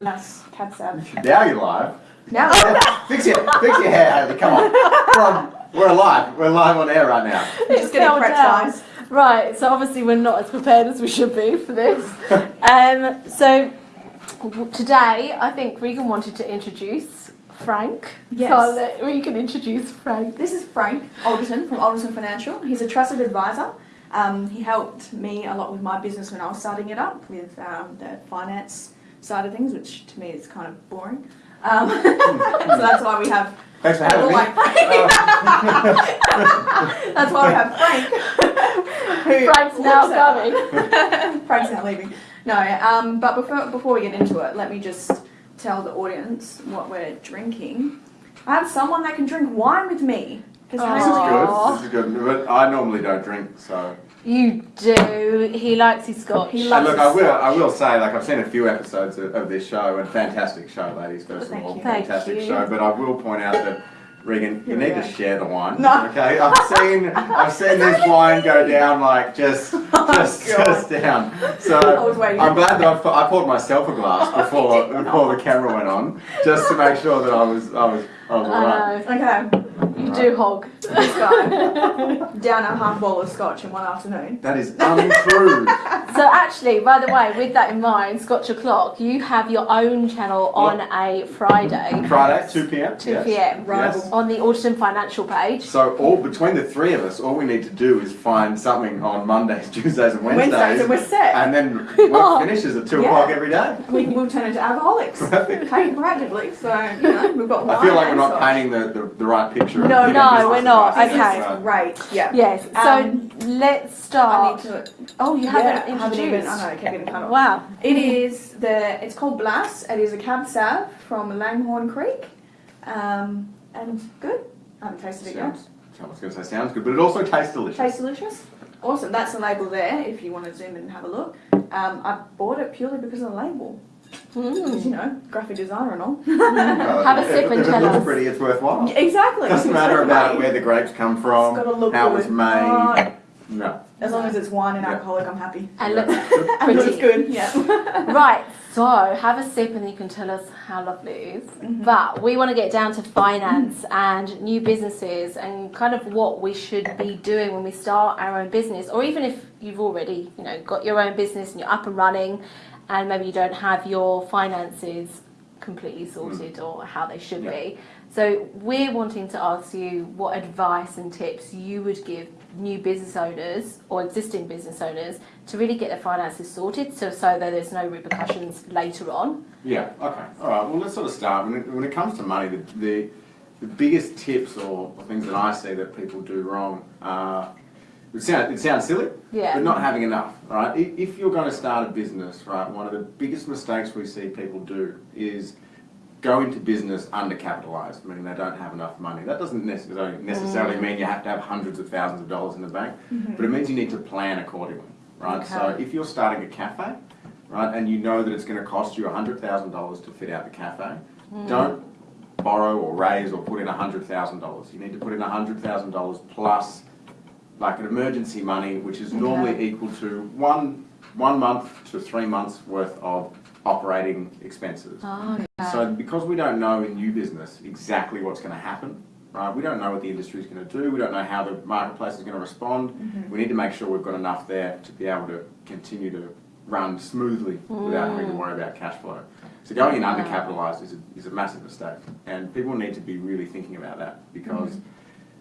That's cab sav. Now you're live. Now, fix your fix your hair, Haley. Come on. Come on. We're live. We're live on air right now. just getting fell prepped, Right, so obviously we're not as prepared as we should be for this. um, so today, I think Regan wanted to introduce Frank. Yes. So I'll Regan introduce Frank. This is Frank Alderson from Alderson Financial. He's a trusted advisor. Um, he helped me a lot with my business when I was starting it up with um, the finance side of things, which to me is kind of boring. Um, so that's why we have Thanks for having me. like Frank. that's why we have Frank. Frank's now coming. Frank's now leaving. No, um, but before, before we get into it, let me just tell the audience what we're drinking. I have someone that can drink wine with me. Because This is good. This is good. But I normally don't drink, so. You do. He likes his scotch. He And loves look, his I will. scotch. I will say, like, I've seen a few episodes of, of this show, and fantastic show, ladies. First Thank of all, you. Thank fantastic you. show. But I will point out that. Regan, you Here need go. to share the wine. No. Okay, I've seen I've seen this wine go down like just oh, just Oh, God. just down. So i was i'm glad that I, pu- I poured myself a glass before before the camera went on, just to make sure that I was I was I was alright. I. Okay, You do hog. this guy down a half bowl of scotch in one afternoon. That is untrue. So actually, by the way, with that in mind, Scotch O'Clock, you have your own channel on a Friday, Friday, two p.m. 2 yes. p.m. Yes. on the Alderson Financial page. So all between the three of us, all we need to do is find something on Mondays, Tuesdays, and Wednesdays, Wednesdays and we're set. and then Oh. work finishes at two Yeah. o'clock every day. We will turn into alcoholics. Perfect. Practically, so you know we've got. I feel like we're not painting the, the, the right picture. Of No, giving no, business we're not. advice. Okay. So- Right, yeah. Yes. So Um, let's I start. need to. oh, you haven't I haven't introduced. even. I know, I kept getting cut off. Wow. It is the. It's called Blas. It is a cab sav from Langhorne Creek, um, and good. I haven't tasted it yet. Sounds, I was going to say sounds good, but it also tastes delicious. Tastes delicious. Awesome. That's the label there. If you want to zoom in and have a look, um, I bought it purely because of the label. Because, you Mm. know, graphic designer and all. Well, Have a if- sip and if it tell looks us. pretty, it's worthwhile. exactly. Doesn't matter about where the grapes come from, It's got to look how good. it was made. Uh, no. as long as it's wine and Yeah. alcoholic, I'm happy. And look And looks good. Yeah. Right. So have a sip, and you can tell us how lovely it is. Mhm. But we want to get down to finance and new businesses and kind of what we should be doing when we start our own business, or even if you've already, you know, got your own business and you're up and running, and maybe you don't have your finances completely sorted mm. or how they should Yeah. be. So we're wanting to ask you what advice and tips you would give new business owners or existing business owners to really get their finances sorted, so so that there's no repercussions later on. Yeah. Okay. All right. Well, let's sort of start. When it, when it comes to money, the, the the biggest tips or, or things that I see that people do wrong are it sounds it sounds silly, Yeah. but not having enough. Right. If you're going to start a business, right, one of the biggest mistakes we see people do is go into business undercapitalized, meaning they don't have enough money. That doesn't necessarily mm. necessarily mean you have to have hundreds of thousands of dollars in the bank, mm-hmm. but it means you need to plan accordingly. Right. So if you're starting a cafe, right, and you know that it's going to cost you $100,000 to fit out the cafe, mm. don't borrow or raise or put in $100,000. You need to put in $100,000 plus like an emergency money, which is normally Okay. equal to one, one month to three months worth of operating expenses. Oh, So because we don't know in new business exactly what's going to happen, right? We don't know what the industry is going to do. We don't know how the marketplace is going to respond. Mm-hmm. We need to make sure we've got enough there to be able to continue to run smoothly without having to mm. worry about cash flow. So going in undercapitalized is a, is a massive mistake, and people need to be really thinking about that because. Mm-hmm.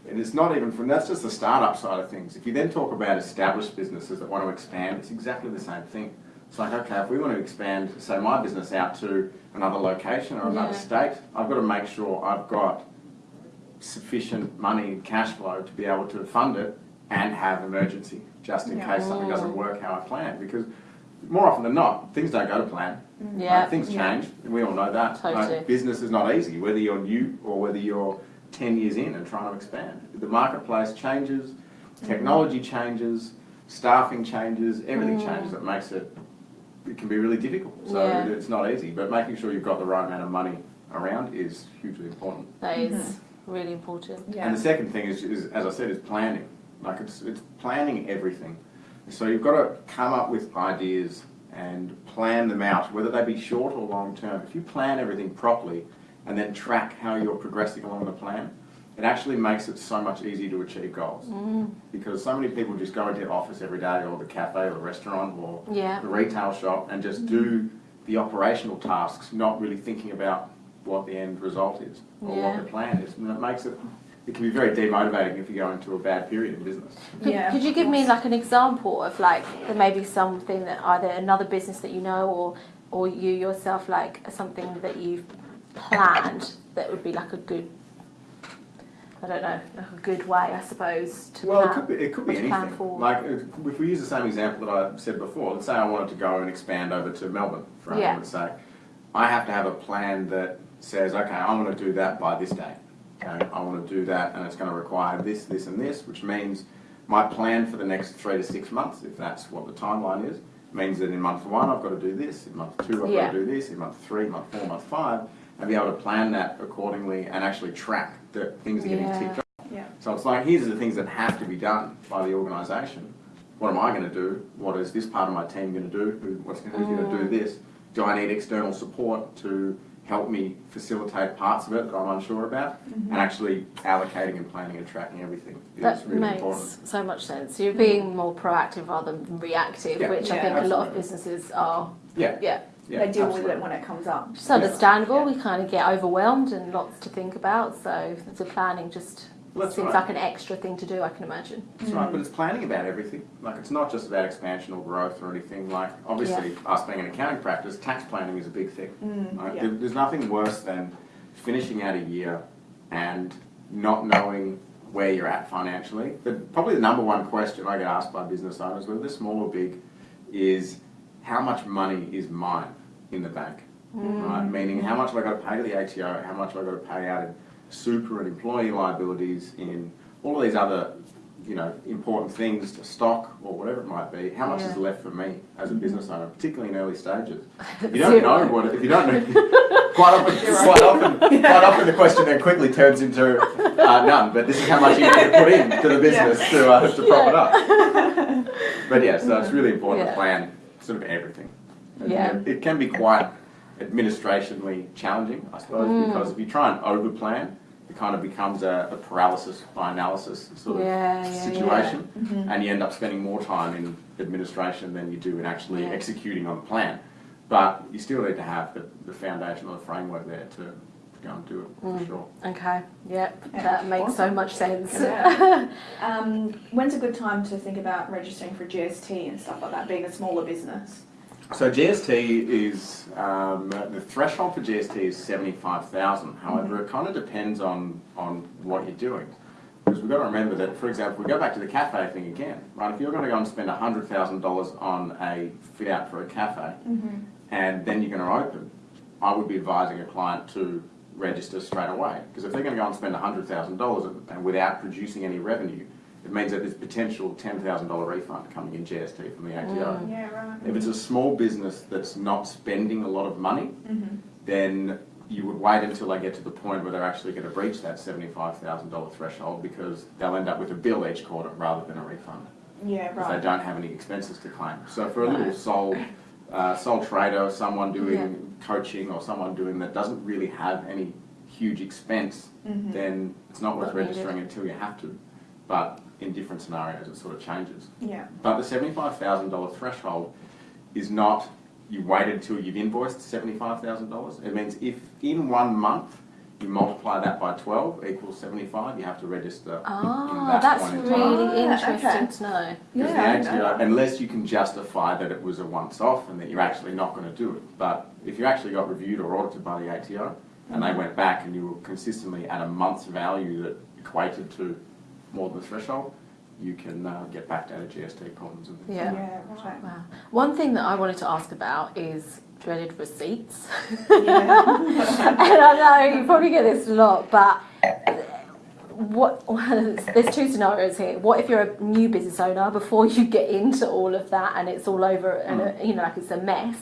And it's not even from that's just the startup side of things. If you then talk about established businesses that want to expand, it's exactly the same thing. It's like, okay, if we want to expand, say, my business out to another location or another Yeah. state, I've got to make sure I've got sufficient money, and cash flow to be able to fund it and have emergency just in Yeah. case something doesn't work how I planned. Because more often than not, things don't go to plan. Mm. Yeah. Right? Things Yeah. change, and we all know that. Totally. Like, business is not easy, whether you're new or whether you're 10 years in and trying to expand. The marketplace changes, technology changes, staffing changes, everything Mm. changes that makes it, it can be really difficult. So Yeah. it's not easy, but making sure you've got the right amount of money around is hugely important. That is really important. Yeah. And the second thing is, is, as I said, is planning. Like it's, it's planning everything. So you've got to come up with ideas and plan them out, whether they be short or long term, if you plan everything properly and then track how you're progressing along the plan, it actually makes it so much easier to achieve goals. Mm. Because so many people just go into the office every day or the cafe or the restaurant or Yeah. the retail shop and just mm-hmm. do the operational tasks, not really thinking about what the end result is or Yeah. what the plan is. And it makes it, it can be very demotivating if you go into a bad period in business. Could, Yeah, could you give me like an example of like there may be something that either another business that you know or or you yourself like something that you've planned that would be like a good I don't know like a good way I suppose to Well, it could be, it could be to plan anything. for. Like, if we use the same example that I said before, let's say I wanted to go and expand over to Melbourne, for Yeah. argument's sake. I have to have a plan that says, okay, I'm gonna do that by this date. Okay, I wanna do that and it's gonna require this, this and this, which means my plan for the next three to six months, if that's what the timeline is, means that in month one, I've gotta do this, in month two, I've Yeah. gotta do this, in month three, month four, month five, and be able to plan that accordingly and actually track that things are getting Yeah. ticked off. Yeah. So it's like, here's the things that have to be done by the organisation. What am I going to do? What is this part of my team going to do? Who, what's, who's going to do mm. this? Do I need external support to help me facilitate parts of it that I'm unsure about? Mm-hmm. And actually allocating and planning and tracking everything is that really makes important. so much sense. You're being more proactive rather than reactive, Yeah. which I Yeah, think a lot of businesses are. Yeah, Yeah, yeah. they deal with it when it comes up. it's understandable. We kind of get overwhelmed and lots to think about. So the planning just Well, seems right. like an extra thing to do. I can imagine. That's right, but it's planning about everything. Like, it's not just about expansion or growth or anything. Like, obviously, us being an accounting practice, tax planning is a big thing. Mm, Like, yeah. there- There's nothing worse than finishing out a year and not knowing where you're at financially. The, probably the number one question I get asked by business owners, whether they're small or big, is how much money is mine in the bank? Right? Meaning, how much have I got to pay to the ATO? How much have I got to pay out in super and employee liabilities, in all of these other, you know, important things, to stock or whatever it might be? How much is left for me as a business owner, particularly in early stages? You don't know what, if you don't know, quite often, quite often, quite often the question then quickly turns into uh, none, but this is how much you need to put in to the business to, uh, to prop it up. But yeah, so it's really important Yeah. to plan sort of everything. Yeah. It can be quite administrationally challenging, I suppose, Mm. because if you try and overplan, it kind of becomes a, a paralysis by analysis sort of Yeah, yeah, situation, Mhm. and you end up spending more time in administration than you do in actually Yeah. executing on the plan. But you still need to have the, the foundation or the framework there to, to go do it for Mm. sure. Okay. Yep. Yeah, that makes so much sense. Yeah. Um, when's a good time to think about registering for GST and stuff like that, being a smaller business? So GST is um, the threshold for GST is seventy five thousand. However, it kind of depends on on what you're doing. Because we've got to remember that, for example, we go back to the cafe thing again, right? If you're going to go and spend hundred thousand dollars on a fit out for a cafe, Mm-hmm. and then you're going to open, I would be advising a client to register straight away. Because if they're going to go and spend hundred thousand dollars and without producing any revenue, it means that there's potential ten thousand dollar refund coming in GST from the ATO. Mm. Yeah, right. If it's a small business that's not spending a lot of money, Mm-hmm. then you would wait until they get to the point where they're actually going to breach that seventy-five thousand dollar threshold because they'll end up with a bill each quarter rather than a refund Yeah, because they don't have any expenses to claim. So for a little Right. sole uh, sole trader, someone doing coaching or someone doing that doesn't really have any huge expense, Mhm. then it's not worth Not needed. registering until you have to. But in different scenarios, it sort of changes. Yeah. But the seventy-five thousand dollar threshold is not you waited until you've invoiced seventy-five thousand dollars. It means if in one month you multiply that by twelve equals seventy-five, you have to register in Ah, that that's point in time. really Ah, interesting okay. to know. Yeah, I know unless you can justify that it was a once-off and that you're actually not going to do it. But if you actually got reviewed or audited by the ATO and they went back and you were consistently at a month's value that equated to more than the threshold, you can uh, get backed out of GST problems and. Yeah. Yeah, right. Wow. One thing that I wanted to ask about is dreaded receipts. Yeah. and I know you probably get this a lot, but what there's two scenarios here. What if you're a new business owner before you get into all of that and it's all over and uh, you know like it's a mess?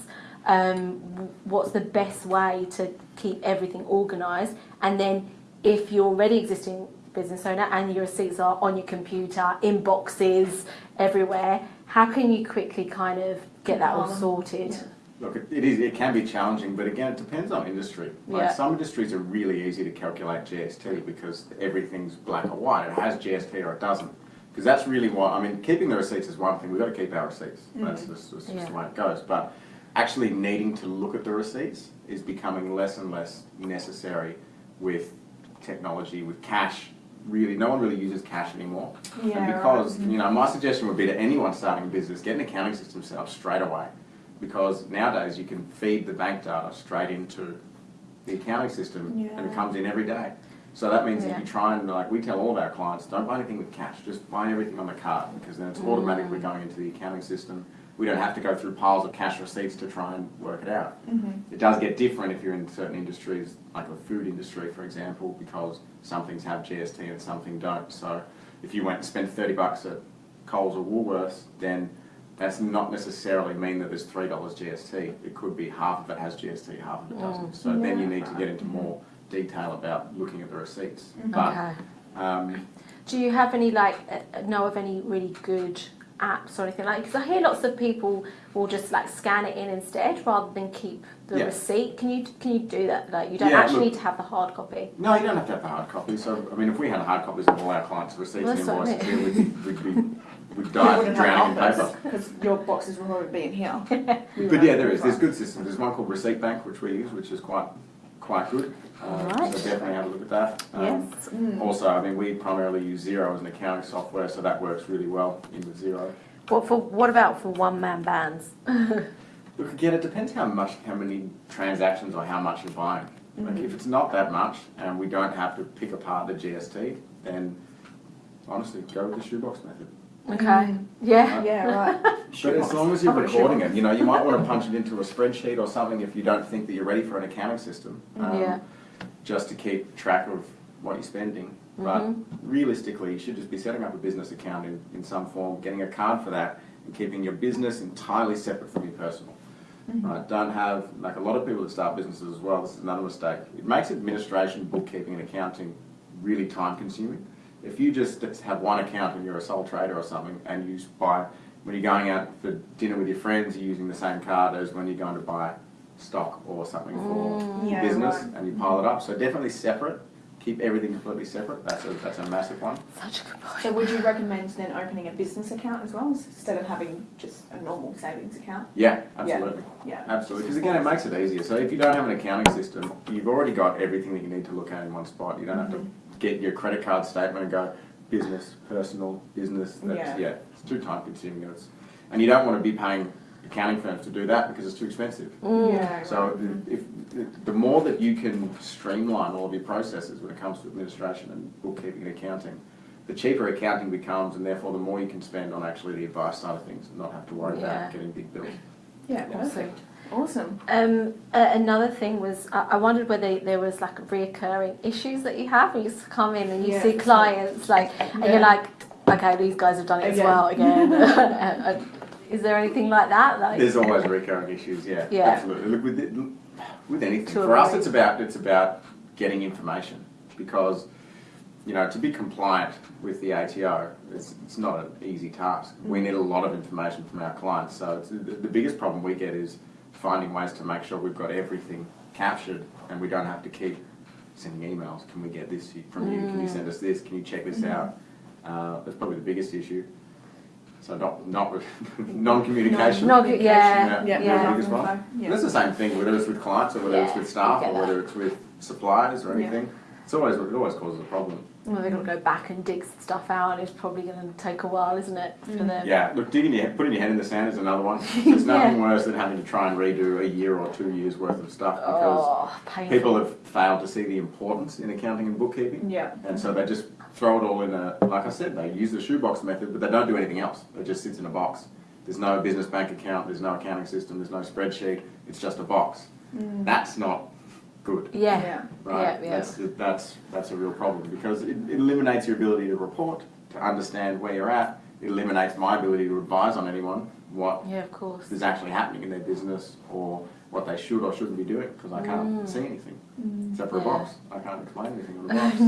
Um, what's the best way to keep everything organised? And then if you're already existing business owner and your receipts are on your computer, in boxes, everywhere, how can you quickly kind of get that all sorted. Yeah. Look, it it is, it can be challenging, but again, it depends on industry. Like Yeah. some industries are really easy to calculate GST because everything's black or white. It has GST or it doesn't. Because that's really what, I mean, keeping the receipts is one thing. We've got to keep our receipts. Mm-hmm. That's just, that's just Yeah. the way it goes. But actually needing to look at the receipts is becoming less and less necessary with technology, with cash. Really, no one really uses cash anymore. Yeah, And right. because, mm-hmm. you know, my suggestion would be to anyone starting a business, get an accounting system set up straight away. Because nowadays you can feed the bank data straight into the accounting system and it comes in every day. So that means Yeah. if you try and, like, we tell all of our clients, don't buy anything with cash, just buy everything on the card because then it's automatically going into the accounting system. We don't have to go through piles of cash receipts to try and work it out. Mm-hmm. It does get different if you're in certain industries, like the food industry, for example, because some things have GST and some things don't. So if you went and spent thirty bucks at Coles or Woolworths, then that's not necessarily mean that there's three dollars GST. It could be half of it has GST, half of it doesn't. So then you need to get into more detail about looking at the receipts. Mhm. But Okay. um, Do you have any like uh, know of any really good apps or anything like? Because I hear lots of people will just like scan it in instead rather than keep the Yeah. receipt. Can you can you do that? Like you don't Yeah, actually look- need to have the hard copy. no, you don't have to have the hard copy. So I mean, if we had hard copies of all our clients' receipts Well, and that's what I invoices, we'd, we'd be we'd You die wouldn't drowning in paper. because your boxes will already be in here. But yeah, there is. There's good systems. There's one called Receipt Bank, which we use, which is quite quite good. Um, Alright. So definitely have a look at that. Um, Yes. Mm. Also, I mean, we primarily use Xero as an accounting software, so that works really well in with Xero. What for? What about for one man bands? Look, again, it depends how much, how many transactions or how much you're buying. Like, Mhm. if it's not that much and we don't have to pick apart the GST, then honestly, go with the shoebox method. Okay. Mm. Yeah. Yeah, right. But as long as you're I've got a recording it, you know, you might want to punch it into a spreadsheet or something if you don't think that you're ready for an accounting system. um, Yeah. Just to keep track of what you're spending. But Mhm. realistically, you should just be setting up a business account in, in some form, getting a card for that, and keeping your business entirely separate from your personal. Mhm. Right? Don't have, like a lot of people that start businesses as well, this is another mistake. It makes administration, bookkeeping, and accounting really time consuming. If you just have one account and you're a sole trader or something, and you buy, when you're going out for dinner with your friends, you're using the same card as when you're going to buy stock or something for Mm. Yeah, business, right. and you pile it up. So definitely separate. Keep everything completely separate. That's a, that's a massive one. Such a good point. So would you recommend then opening a business account as well instead of having just a normal savings account? Yeah, absolutely. Yeah. Absolutely, because again, it makes it easier. So if you don't have an accounting system, you've already got everything that you need to look at in one spot. You don't have to get your credit card statement and go business, personal, business. That's, Yeah. yeah. it's too time consuming. And, it's, and you don't want to be paying accounting firms to do that because it's too expensive. Mm. Yeah. So right. if, if, the more that you can streamline all of your processes when it comes to administration and bookkeeping and accounting, the cheaper accounting becomes and therefore the more you can spend on actually the advice side of things and not have to worry Yeah. about getting big bills. Yeah, Awesome. perfect. Awesome. Um, uh, another thing was I, I wondered whether there was like reoccurring issues that you have when you come in and you Yeah. see clients like and Yeah. you're like, okay, these guys have done it as well again. Is there anything like that? Like, There's always recurring issues, yeah, Yeah. absolutely. Look, with, it, with anything, To for us, avoid. it's about it's about getting information because you know to be compliant with the ATO, it's, it's not an easy task. We need a lot of information from our clients, so it's, the, the biggest problem we get is finding ways to make sure we've got everything captured and we don't have to keep sending emails. Can we get this from you? Can you send us this? Can you check this out? Uh, that's probably the biggest issue. So not not non-communication. No, yeah, Yeah, Yeah, yeah. that's the biggest one. yeah. That's the same thing, whether it's with clients or whether it's with staff or whether it's with suppliers or Yeah. anything. It's always it always causes a problem. Well, they're going to go back and dig stuff out. It's probably going to take a while, isn't it, for Mm. them? Yeah, look, digging your putting your head in the sand is another one. There's nothing worse than having to try and redo a year or two years worth of stuff because Oh, people have failed to see the importance in accounting and bookkeeping, Yeah. and so they just throw it all in a. Like I said, they use the shoebox method, but they don't do anything else. It just sits in a box. There's no business bank account. There's no accounting system. There's no spreadsheet. It's just a box. Mm. That's not good. Yeah. Yeah. right? Yeah, yeah. That's, that's, that's a real problem because it, it eliminates your ability to report, to understand where you're at. It eliminates my ability to advise on anyone what Yeah, of course. is actually happening in their business or what they should or shouldn't be doing because I can't Mm. see anything Mm. except for a box. I can't explain anything on a box.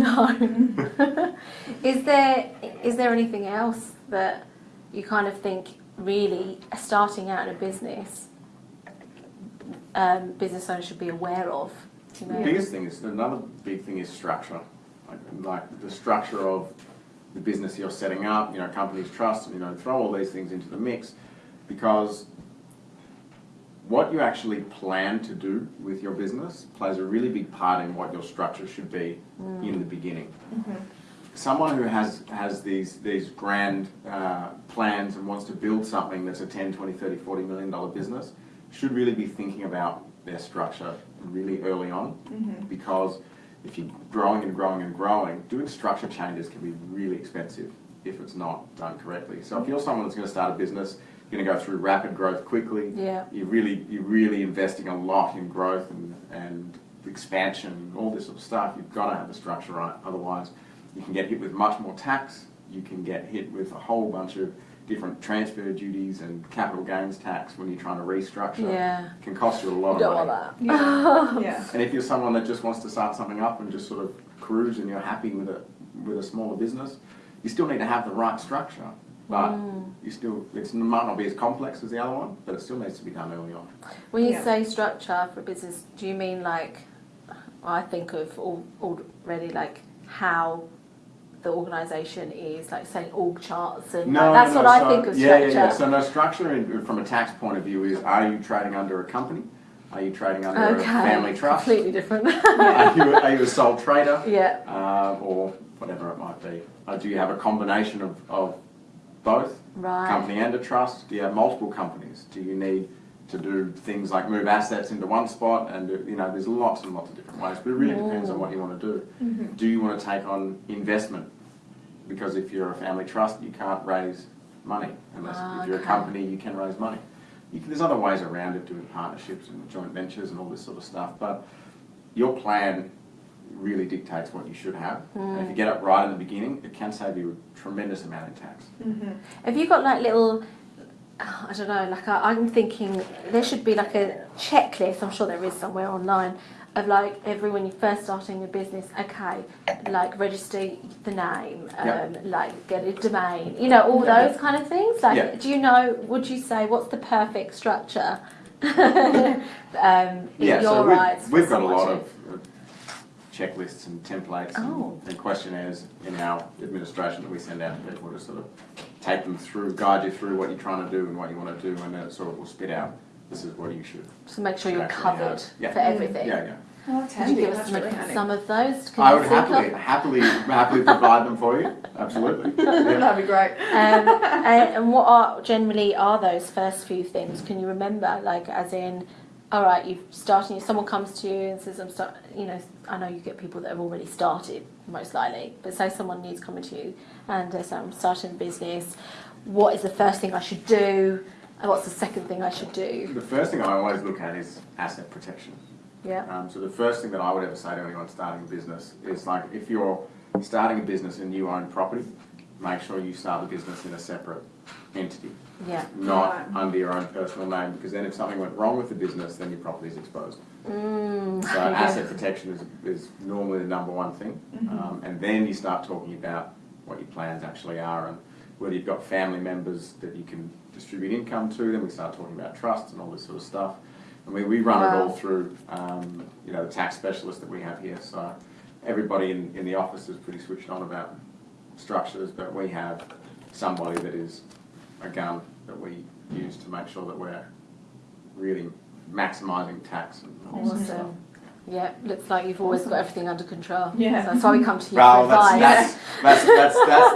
no. is there is there anything else that you kind of think really starting out in a business, um, business owners should be aware of. The biggest thing is, another big thing is structure. Like, like the structure of the business you're setting up, you know, companies trust, you know, throw all these things into the mix. Because what you actually plan to do with your business plays a really big part in what your structure should be in the beginning. Someone who has, has these, these grand uh, plans and wants to build something that's a 10, 20, 30, 40 million dollar business should really be thinking about their structure really early on mm-hmm. because if you're growing and growing and growing, doing structure changes can be really expensive if it's not done correctly. So if you're mm-hmm. someone that's going to start a business, you're going to go through rapid growth quickly, Yeah. you're really you're really investing a lot in growth and, and expansion and all this sort of stuff. You've got to have the structure right, otherwise you can get hit with much more tax. You can get hit with a whole bunch of different transfer duties and capital gains tax when you're trying to restructure. Yeah. It can cost you a lot You of don't money. want that. Yeah. yeah. And if you're someone that just wants to start something up and just sort of cruise and you're happy with a with a smaller business, you still need to have the right structure. But Mm. you still it might not be as complex as the other one, but it still needs to be done early on. When you Yeah. say structure for a business, do you mean like, I think of al- already like how the organisation is, like saying org charts and like, that's no, what I think of yeah, structure. Yeah, yeah. So no structure in, from a tax point of view is: Are you trading under a company? Are you trading under okay. a family trust? Completely different. Are you, are you a sole trader? yeah. uh, or whatever it might be. Uh, do you have a combination of, of both, Right. company and a trust? Do you have multiple companies? Do you need to do things like move assets into one spot? And do- you know, there's lots and lots of different ways, but it really depends on what you want to do. Mm-hmm. Do you want to take on investment? Because if you're a family trust, you can't raise money unless Ah, if you're a company, you can raise money. You can, there's other ways around it, doing partnerships and joint ventures and all this sort of stuff. But your plan really dictates what you should have. And if you get it right in the beginning, it can save you a tremendous amount in tax. Mm-hmm. Have you got like little, I don't know, like i I'm thinking there should be like a checklist, I'm sure there is somewhere online, of like every when you're first starting a business, okay, like register the name, um, Yeah. like get a domain, you know, all Yeah. those kind of things. Like, Yeah. do you know, would you say, what's the perfect structure? um, Yeah, your so we've, we've got a lot of of checklists and templates Oh. and, and questionnaires in our administration that we send out to people to sort of take them through, guide you through what you're trying to do and what you want to do, and then it sort of will spit out, this is what you should. So make sure you're covered for Yeah. everything. Yeah, yeah. Oh, Could you give us some, some of those? Can I would think of- happily, happily, happily provide them for you, absolutely. Yeah. That'd be great. um, and, and what are generally are those first few things? Can you remember, like, as in, all right, you've started. Someone comes to you and says, "I'm start." You know, I know you get people that have already started, most likely. But say someone needs coming to you and they say, "I'm starting a business. What is the first thing I should do? And what's the second thing I should do?" The first thing I always look at is asset protection. Yeah. Um, so the first thing that I would ever say to anyone starting a business is like, if you're starting a business and you own property, make sure you start the business in a separate entity, Yeah. not Right. under your own personal name, because then if something went wrong with the business, then your property is exposed. Mm. So asset protection is, is normally the number one thing. Um, and then you start talking about what your plans actually are and whether you've got family members that you can distribute income to. Then we start talking about trusts and all this sort of stuff. And we, we run it all through, um, you know, the tax specialist that we have here. So everybody in, in the office is pretty switched on about structures, but we have somebody that is a gun that we use to make sure that we're really maximising tax and all. Awesome. Yeah, looks like you've always got everything under control. Yeah. So that's why we come to you Well, for that's, advice. that's, that's, that's, that's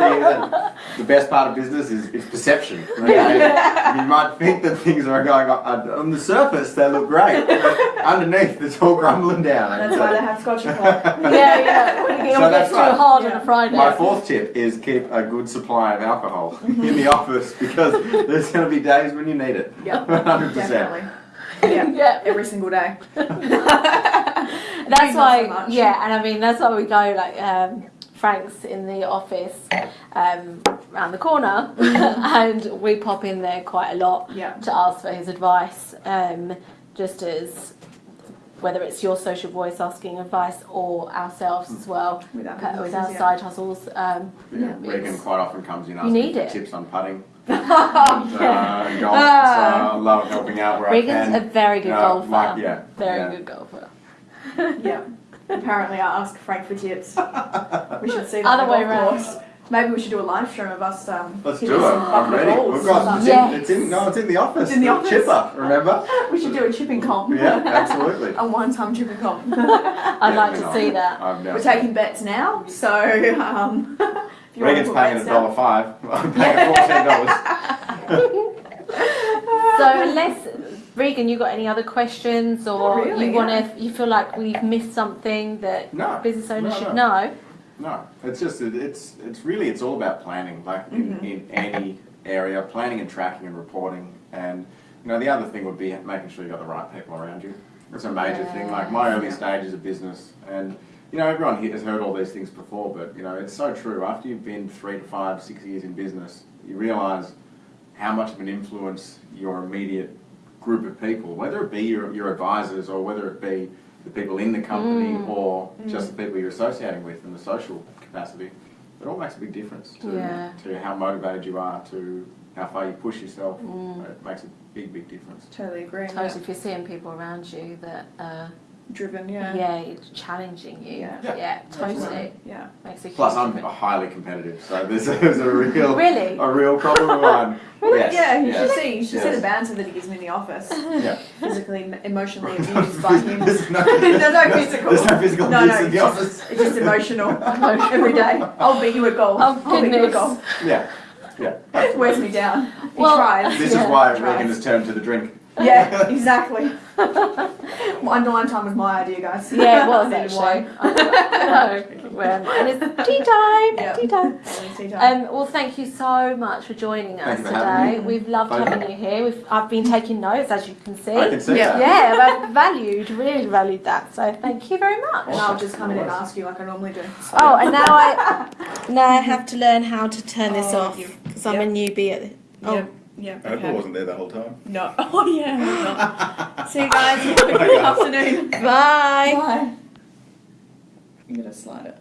the, the best part of business is, is perception. Okay? You might think that things are going on, on the surface, they look great, but underneath it's all crumbling down. That's why they have Scotch Apart. yeah, yeah. When it So that's gets too right. hard on a Friday. My fourth tip is keep a good supply of alcohol in the office because there's going to be days when you need it. Yeah, 100%. definitely. Yeah, yeah. every single day. That's why, so yeah, and I mean that's why we go like um, Frank's in the office um, around the corner, and we pop in there quite a lot Yeah. to ask for his advice, um, just as whether it's your social voice asking advice or ourselves as well With our, uh, with businesses, our yeah. side hustles. Um, Yeah, Yeah. Regan quite often comes in You asking need for it. tips on putting. Oh, uh, golf, Ah. so I love helping out where Regan's I a can. very good No, golfer. like, yeah, very yeah. good golfer. yeah. Apparently, I ask Frank for tips. We should see that Other way golf round. course. Maybe we should do a live stream of us. Um, Let's hitting do it. some I'm bucket ready. balls. We've got it's, Yes. in, it's in no, it's in the office. It's in the office. Chipper, remember? We should do a chipping comp. Yeah, absolutely. a one-time chipping comp. I'd Yeah, like to know, see that. I'm down We're taking bets now, so um, if it. you want to Regan's put paying bets a dollar five. I'm paying fourteen dollars. So unless Regan, you got any other questions or really, you want yeah. to, you feel like we've missed something that No. business owners no, should know? No, it's just it- it's it's really it's all about planning, like in, Mhm. in any area, planning and tracking and reporting. And you know the other thing would be making sure you got the right people around you. It's a major thing. Like my early Yeah. stages of business, and you know everyone here has heard all these things before, but you know it's so true. After you've been three to five, six years in business, you realise how much of an influence your immediate group of people, whether it be your, your advisors or whether it be the people in the company Mm. or just the people you're associating with in the social capacity, it all makes a big difference to, Yeah. to how motivated you are, to how far you push yourself. Mm. It makes a big, big difference. Totally agree. Totally, if you're seeing people around you that, uh, Driven, yeah, yeah. it's challenging you, Yeah. yeah, Yeah. totally, Yeah. makes a huge Plus, I'm difference. highly competitive, so there's a, there's a real, Really? a real problem of mine. Yes, yeah, you yes, should see. You should see the banter that he gives me in the office. Yeah. Physically, emotionally abused by him. There's no, There's no physical. There's no physical No, abuse no, in the just, office. it's just emotional. Every day. I'll beat you at golf. Oh, I'll beat you at golf. Yeah, yeah. It wears me down. He Well- tries. This Yeah. is why Tries. Regan has turned to the drink. Yeah, exactly. Underline time was my idea, guys. Yeah, it was I needed actually. one. I know. Well, mine is tea time. Yeah. Tea time. Tea time. Um, well, thank you so much for joining us Thank for today. We've loved Pleasure. having you here. We've, I've been taking notes, as you can see. I can see Yeah. that. Yeah, I've valued, really valued that. So thank you very much. and I'll just come in and ask you like I normally do. So. Oh, and now I now I have to learn how to turn this Oh, off you- because I'm a newbie at it. Oh, Yeah. Yeah. I hope I wasn't there the whole time. No. Oh yeah. See you guys. Have a good afternoon. bye. Bye. I'm gonna slide it.